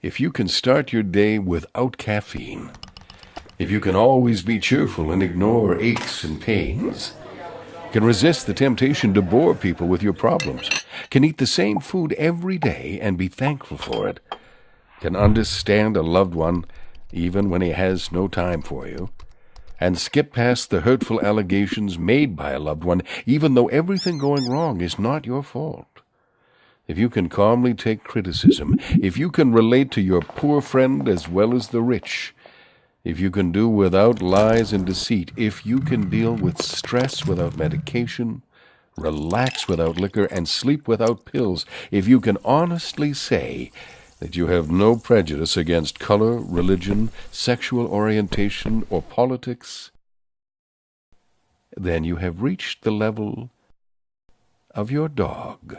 if you can start your day without caffeine, if you can always be cheerful and ignore aches and pains, can resist the temptation to bore people with your problems, can eat the same food every day and be thankful for it, can understand a loved one even when he has no time for you, and skip past the hurtful allegations made by a loved one, even though everything going wrong is not your fault. If you can calmly take criticism, if you can relate to your poor friend as well as the rich, if you can do without lies and deceit, if you can deal with stress without medication, relax without liquor, and sleep without pills, if you can honestly say that you have no prejudice against color, religion, sexual orientation, or politics, then you have reached the level of your dog.